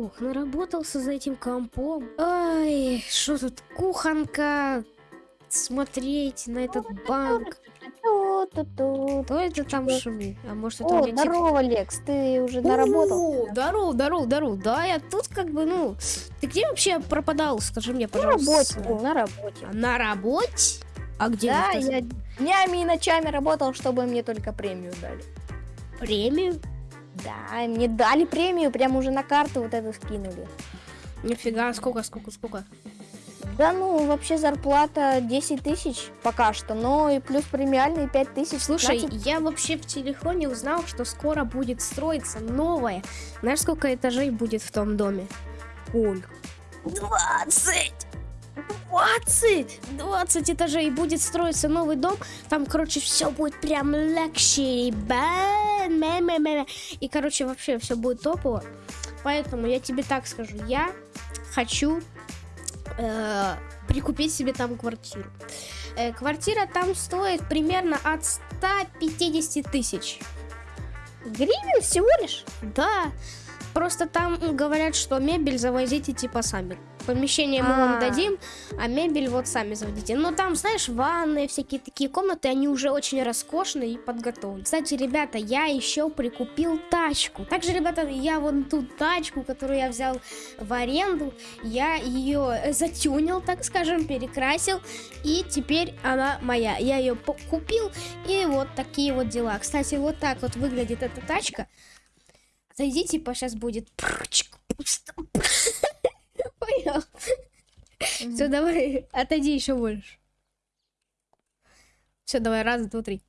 Ох, наработался за этим компом. Ай, что тут, кухонка, смотреть на этот банк. Кто это там шумит? А может это О, здорово, Лекс, ты уже наработал? Здорово, здорово, здорово. Да, я тут как бы, ну... Ты где вообще пропадал? Скажи мне, На пожалуйста. работе был, на работе. А На работе? А где Да, я днями и ночами работал, чтобы мне только премию дали. премию? Да, мне дали премию, прям уже на карту вот эту скинули. Нифига, сколько, сколько, сколько? Да ну, вообще зарплата 10 тысяч пока что, но и плюс премиальные 5 тысяч. Слушай, 15. я вообще в телефоне узнал, что скоро будет строиться новое. Знаешь, сколько этажей будет в том доме? Сколько? 20! 20! 20 этажей будет строиться новый дом. Там, короче, все будет прям мэ. И, короче, вообще все будет топово. Поэтому я тебе так скажу. Я хочу э, прикупить себе там квартиру. Э, квартира там стоит примерно от 150 тысяч. Гривен всего лишь? Да, просто там говорят, что мебель завозите типа сами. Помещение мы вам А. дадим, а мебель вот сами заводите. Но там, знаешь, ванны, всякие такие комнаты, они уже очень роскошные и подготовлены. Кстати, ребята, я еще прикупил тачку. Также, ребята, я вон ту тачку, которую я взял в аренду, я ее затюнил, так скажем, перекрасил, и теперь она моя. Я ее купил, и вот такие вот дела. Кстати, вот так вот выглядит эта тачка. Зайди, типа, сейчас будет. Понял? Все, давай, отойди еще больше. Все, давай, раз, два, три.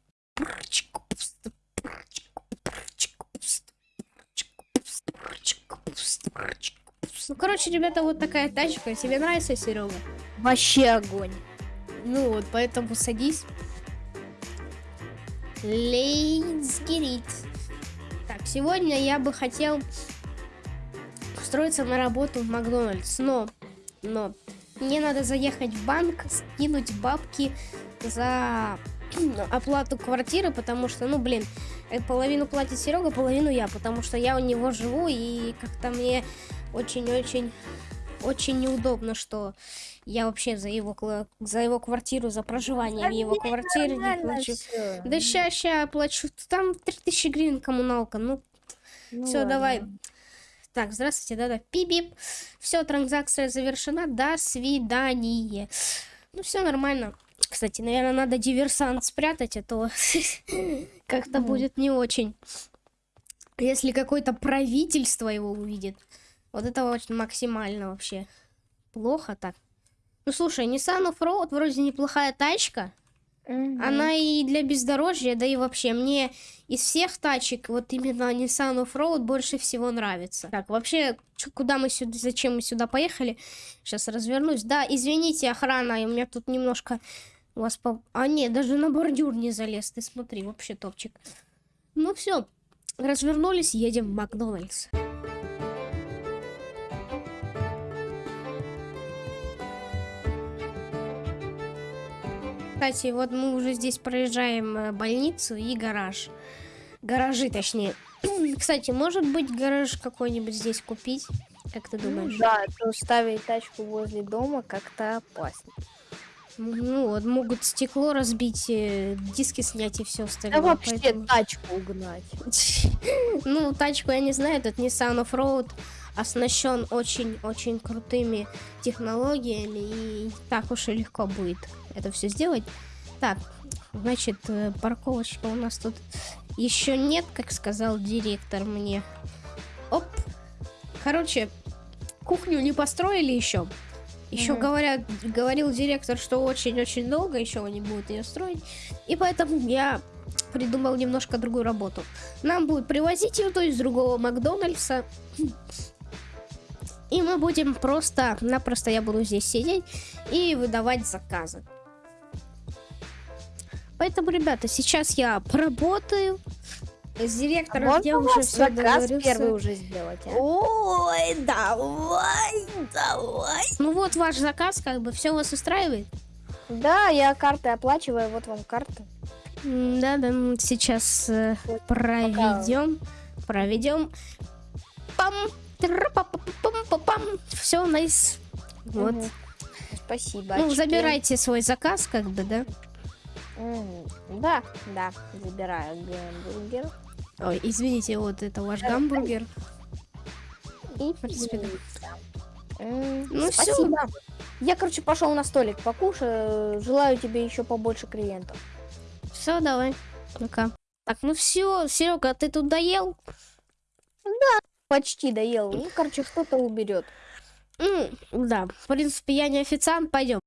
Ну, короче, ребята, вот такая тачка. Тебе нравится, Серега? Вообще огонь. Ну вот, поэтому садись. Let's get it. Сегодня я бы хотел устроиться на работу в Макдональдс, но, но мне надо заехать в банк, скинуть бабки за оплату квартиры, потому что, ну, блин, э, половину платит Серега, половину я, потому что я у него живу, и как-то мне очень-очень очень неудобно, что я вообще за его, за его квартиру, за проживание в его квартире не плачу. всё. Да ща, ща плачу. Там 3000 гривен коммуналка. Ну, Ну все, давай. Так, здравствуйте, да-да. Пип-бип. Все, транзакция завершена. До свидания. Ну, все нормально. Кстати, наверное, надо диверсант спрятать, а то как-то Мгм. будет не очень. Если какое-то правительство его увидит. Вот это очень максимально вообще. Плохо так. Ну, слушай, Nissan Offroad вроде неплохая тачка. Мгм. Она и для бездорожья, да и вообще мне из всех тачек вот именно Nissan Offroad больше всего нравится. Так, вообще, куда мы сюда, зачем мы сюда поехали? Сейчас развернусь. Да, извините, охрана, у меня тут немножко у вас по... А, нет, даже на бордюр не залез, ты смотри, вообще топчик. Ну все, развернулись, едем в Макдональдс. Кстати, вот мы уже здесь проезжаем э, больницу и гараж. Гаражи, точнее. Кстати, может быть гараж какой-нибудь здесь купить? Как ты Ну думаешь? Да, то ставить тачку возле дома как-то опасно. Ну, вот могут стекло разбить, э, диски снять и все остальное. Да вообще поэтому- тачку угнать. Ну, тачку я не знаю, этот Nissan Offroad оснащен очень-очень крутыми технологиями, и так уж и легко будет это все сделать. Так, значит, э, парковочка у нас тут еще нет, как сказал директор мне. Оп. Короче, кухню не построили еще. Еще Мгм. говорят, говорил директор, что очень-очень долго еще они будут ее строить. И поэтому я придумал немножко другую работу. Нам будут привозить еду из другого Макдональдса. И мы будем просто-напросто, я буду здесь сидеть и выдавать заказы. Поэтому, ребята, сейчас я поработаю. С директором Можно я уже все заказ первый уже сделать, а? Ой, давай, давай. Ну вот ваш заказ, как бы, все вас устраивает? Да, я картой оплачиваю, вот вам карта. Да, да, сейчас э, Вот, проведем, проведем. Пам. Все, найс. Вот. Спасибо. Ну, очки. забирайте свой заказ, как бы, да? Да, да, забираю гамбургер. Ой, извините, вот это ваш гамбургер. И принципе, да. Ну. Спасибо. Я, короче, пошел на столик покушаю. Желаю тебе еще побольше клиентов. Все, давай. Пока. Так, ну все, Серега, ты тут доел? Почти доел. Ну, короче, кто-то уберет. М, да, в принципе, я не официант, пойдем.